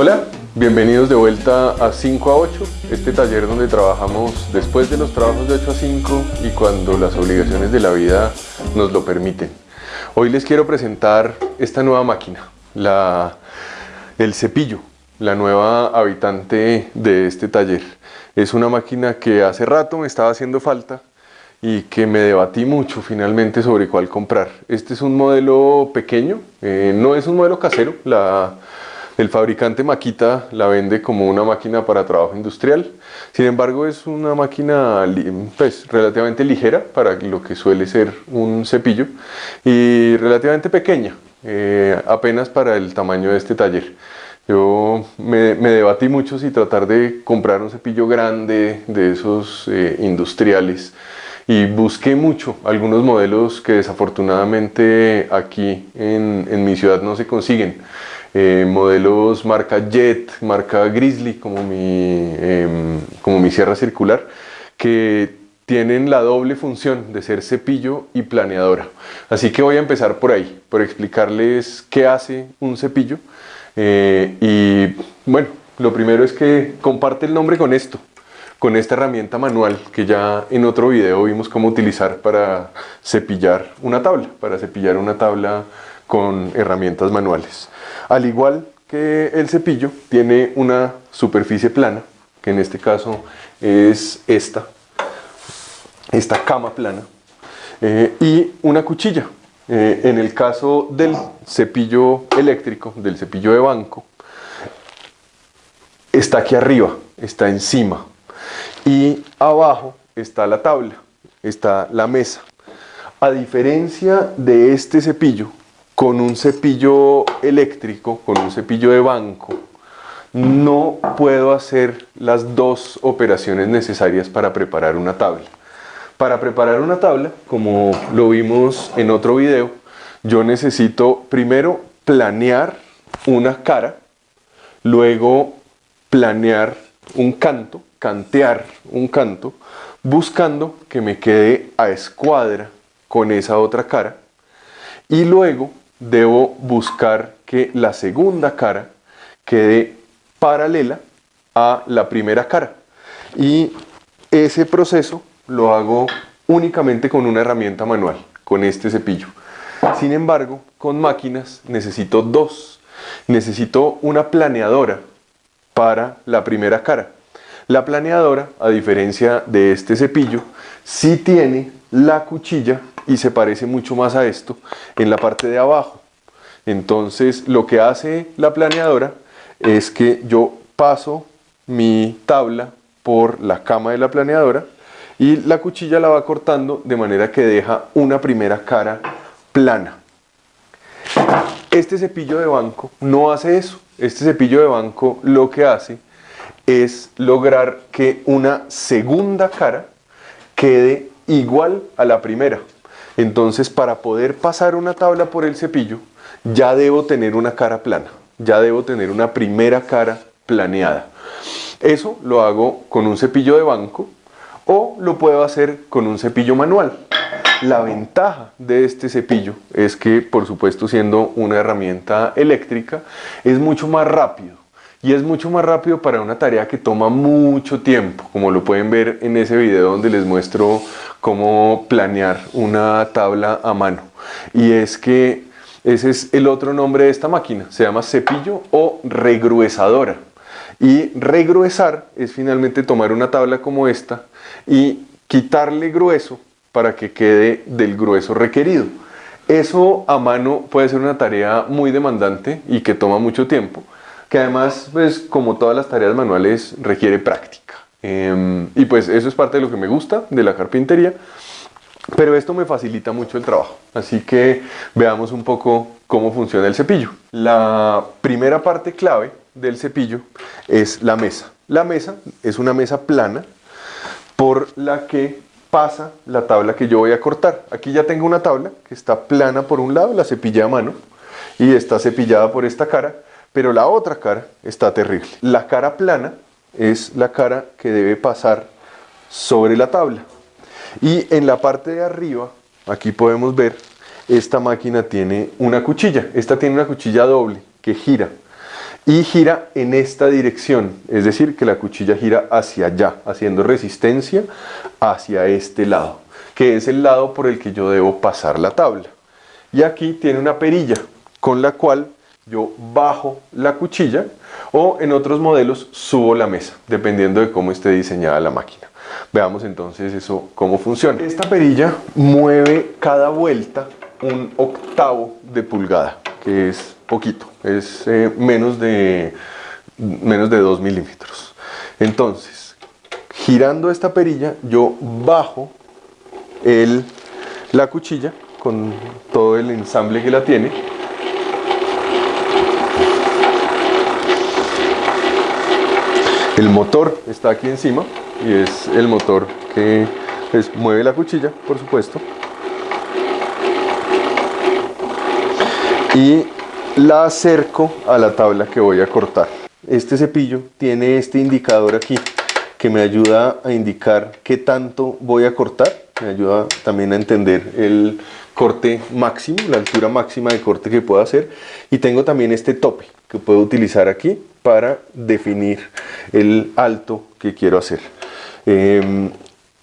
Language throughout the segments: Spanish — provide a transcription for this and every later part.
Hola, bienvenidos de vuelta a 5 a 8, este taller donde trabajamos después de los trabajos de 8 a 5 y cuando las obligaciones de la vida nos lo permiten. Hoy les quiero presentar esta nueva máquina, la, el cepillo, la nueva habitante de este taller. Es una máquina que hace rato me estaba haciendo falta y que me debatí mucho finalmente sobre cuál comprar. Este es un modelo pequeño, eh, no es un modelo casero, la, el fabricante Makita la vende como una máquina para trabajo industrial, sin embargo es una máquina pues, relativamente ligera para lo que suele ser un cepillo y relativamente pequeña, eh, apenas para el tamaño de este taller. Yo me, debatí mucho si tratar de comprar un cepillo grande de esos eh, industriales y busqué mucho algunos modelos que desafortunadamente aquí en, mi ciudad no se consiguen. Eh, modelos marca Jet, marca Grizzly como mi, em, como mi sierra circular que tienen la doble función de ser cepillo y planeadora. Así que voy a empezar por ahí, por explicarles qué hace un cepillo eh, y bueno, lo primero es que comparte el nombre con esto con esta herramienta manual que ya en otro video vimos cómo utilizar para cepillar una tabla, para cepillar una tabla con herramientas manuales. Al igual que el cepillo, tiene una superficie plana, que en este caso es esta, esta cama plana, eh, y una cuchilla. Eh, en el caso del cepillo eléctrico, del cepillo de banco, está aquí arriba, está encima, y abajo está la tabla, está la mesa. A diferencia de este cepillo, con un cepillo eléctrico, con un cepillo de banco, no puedo hacer las dos operaciones necesarias para preparar una tabla. Para preparar una tabla, como lo vimos en otro video, yo necesito primero planear una cara, luego planear un canto cantear un canto buscando que me quede a escuadra con esa otra cara y luego debo buscar que la segunda cara quede paralela a la primera cara y ese proceso lo hago únicamente con una herramienta manual, con este cepillo. Sin embargo, con máquinas necesito dos. Necesito una planeadora para la primera cara la planeadora, a diferencia de este cepillo, sí tiene la cuchilla y se parece mucho más a esto en la parte de abajo. Entonces lo que hace la planeadora es que yo paso mi tabla por la cama de la planeadora y la cuchilla la va cortando de manera que deja una primera cara plana. Este cepillo de banco no hace eso. Este cepillo de banco lo que hace es lograr que una segunda cara quede igual a la primera. Entonces, para poder pasar una tabla por el cepillo, ya debo tener una cara plana, ya debo tener una primera cara planeada. Eso lo hago con un cepillo de banco o lo puedo hacer con un cepillo manual. La ventaja de este cepillo es que, por supuesto, siendo una herramienta eléctrica, es mucho más rápido y es mucho más rápido para una tarea que toma mucho tiempo, como lo pueden ver en ese video donde les muestro cómo planear una tabla a mano. Y es que ese es el otro nombre de esta máquina, se llama cepillo o regruesadora. Y regruesar es finalmente tomar una tabla como esta y quitarle grueso para que quede del grueso requerido. Eso a mano puede ser una tarea muy demandante y que toma mucho tiempo que además, pues como todas las tareas manuales, requiere práctica. Em, y pues eso es parte de lo que me gusta de la carpintería, pero esto me facilita mucho el trabajo. Así que veamos un poco cómo funciona el cepillo. La primera parte clave del cepillo es la mesa. La mesa es una mesa plana por la que pasa la tabla que yo voy a cortar. Aquí ya tengo una tabla que está plana por un lado, la cepilla a mano, y está cepillada por esta cara pero la otra cara está terrible. La cara plana es la cara que debe pasar sobre la tabla. Y en la parte de arriba, aquí podemos ver, esta máquina tiene una cuchilla. Esta tiene una cuchilla doble que gira. y gira en esta dirección, es decir, que la cuchilla gira hacia allá, haciendo resistencia hacia este lado, que es el lado por el que yo debo pasar la tabla. Y aquí tiene una perilla con la cual yo bajo la cuchilla o en otros modelos subo la mesa, dependiendo de cómo esté diseñada la máquina. Veamos entonces eso cómo funciona. Esta perilla mueve cada vuelta un octavo de pulgada, que es poquito, es eh, menos, de, menos de 2 milímetros. Entonces, girando esta perilla, yo bajo el, la cuchilla con todo el ensamble que la tiene El motor está aquí encima y es el motor que mueve la cuchilla, por supuesto. Y la acerco a la tabla que voy a cortar. Este cepillo tiene este indicador aquí que me ayuda a indicar qué tanto voy a cortar. Me ayuda también a entender el corte máximo, la altura máxima de corte que puedo hacer. Y tengo también este tope que puedo utilizar aquí para definir el alto que quiero hacer. Em,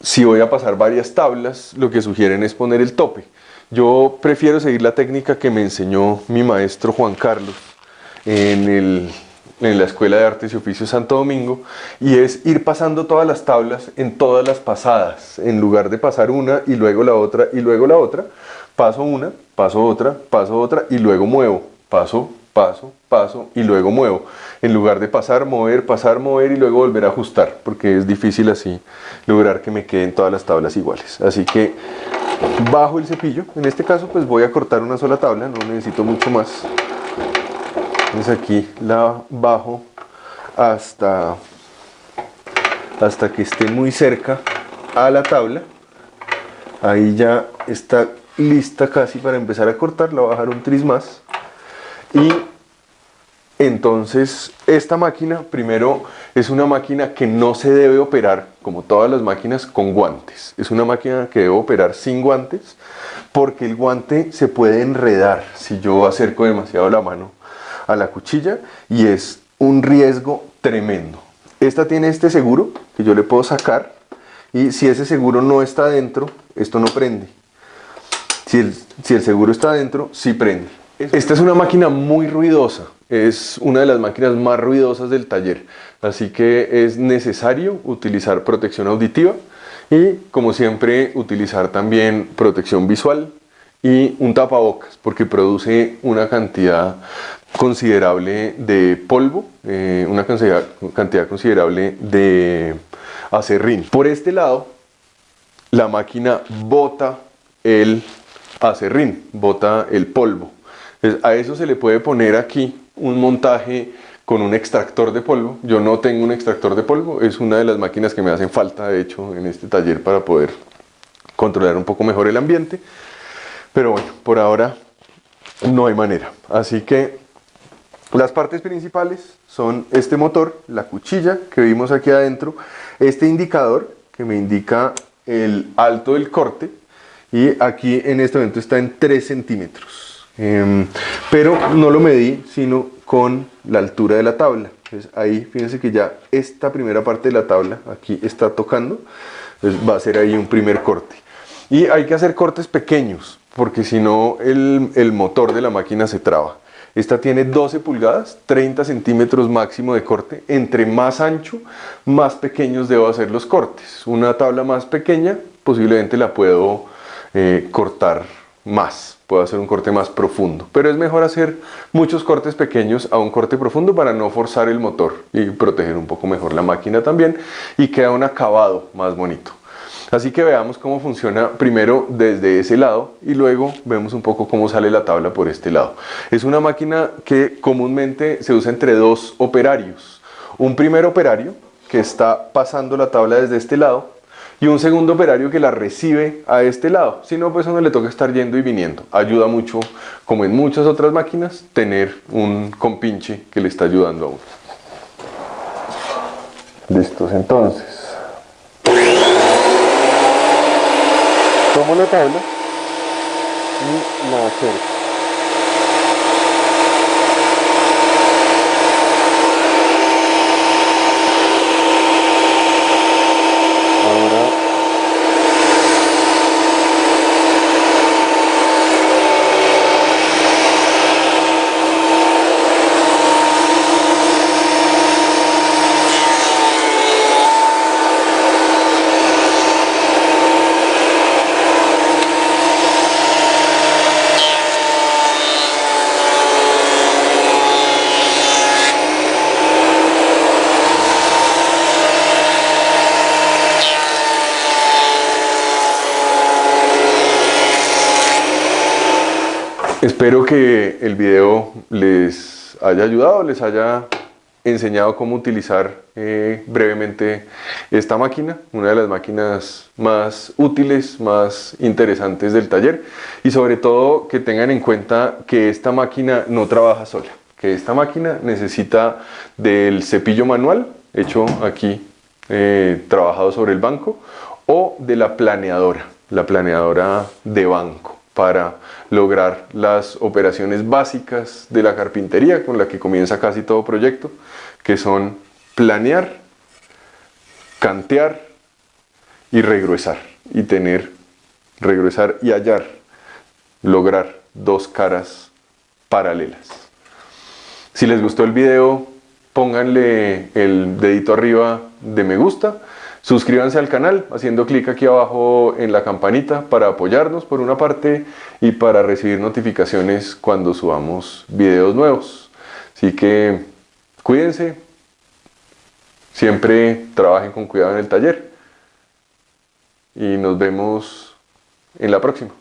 si voy a pasar varias tablas, lo que sugieren es poner el tope. Yo prefiero seguir la técnica que me enseñó mi maestro Juan Carlos en, en la Escuela de Artes y Oficios Santo Domingo y es ir pasando todas las tablas en todas las pasadas, en lugar de pasar una y luego la otra y luego la otra, paso una, paso otra, paso otra y luego muevo, paso, paso, paso y luego muevo. En lugar de pasar, mover, pasar, mover y luego volver a ajustar, porque es difícil así lograr que me queden todas las tablas iguales. Así que bajo el cepillo, en este caso pues voy a cortar una sola tabla, no necesito mucho más. Entonces aquí la bajo hasta, hasta que esté muy cerca a la tabla. Ahí ya está lista casi para empezar a cortar, la voy a bajar un tris más y entonces esta máquina primero es una máquina que no se debe operar como todas las máquinas con guantes. Es una máquina que debe operar sin guantes porque el guante se puede enredar si yo acerco demasiado la mano a la cuchilla y es un riesgo tremendo. Esta tiene este seguro que yo le puedo sacar y si ese seguro no está dentro, esto no prende. Si el, si el seguro está dentro, sí prende. Esta es una máquina muy ruidosa, es una de las máquinas más ruidosas del taller, así que es necesario utilizar protección auditiva y como siempre utilizar también protección visual y un tapabocas porque produce una cantidad considerable de polvo, eh, una cantidad, cantidad considerable de acerrín. Por este lado, la máquina bota el acerrín, bota el polvo a eso se le puede poner aquí un montaje con un extractor de polvo. Yo no tengo un extractor de polvo, es una de las máquinas que me hacen falta, de hecho, en este taller para poder controlar un poco mejor el ambiente. Pero bueno, por ahora no hay manera. Así que las partes principales son este motor, la cuchilla que vimos aquí adentro, este indicador que me indica el alto del corte y aquí en este momento está en 3 centímetros. Em, pero no lo medí sino con la altura de la tabla. Entonces ahí fíjense que ya esta primera parte de la tabla aquí está tocando, entonces va a ser ahí un primer corte. Y hay que hacer cortes pequeños porque si no el, motor de la máquina se traba. Esta tiene 12 pulgadas, 30 centímetros máximo de corte. Entre más ancho, más pequeños debo hacer los cortes. Una tabla más pequeña posiblemente la puedo eh, cortar más puedo hacer un corte más profundo. Pero es mejor hacer muchos cortes pequeños a un corte profundo para no forzar el motor y proteger un poco mejor la máquina también y queda un acabado más bonito. Así que veamos cómo funciona primero desde ese lado y luego vemos un poco cómo sale la tabla por este lado. Es una máquina que comúnmente se usa entre dos operarios. Un primer operario que está pasando la tabla desde este lado y un segundo operario que la recibe a este lado. Si no, pues a uno le toca estar yendo y viniendo. Ayuda mucho, como en muchas otras máquinas, tener un compinche que le está ayudando a uno. Listos, entonces. Tomo la tabla y la acerco. Espero que el video les haya ayudado, les haya enseñado cómo utilizar eh, brevemente esta máquina, una de las máquinas más útiles, más interesantes del taller y sobre todo que tengan en cuenta que esta máquina no trabaja sola, que esta máquina necesita del cepillo manual hecho aquí eh, trabajado sobre el banco o de la planeadora, la planeadora de banco para lograr las operaciones básicas de la carpintería con la que comienza casi todo proyecto, que son planear, cantear y regresar y tener, regresar y hallar, lograr dos caras paralelas. Si les gustó el video, pónganle el dedito arriba de me gusta Suscríbanse al canal haciendo clic aquí abajo en la campanita para apoyarnos por una parte y para recibir notificaciones cuando subamos videos nuevos. Así que cuídense, siempre trabajen con cuidado en el taller y nos vemos en la próxima.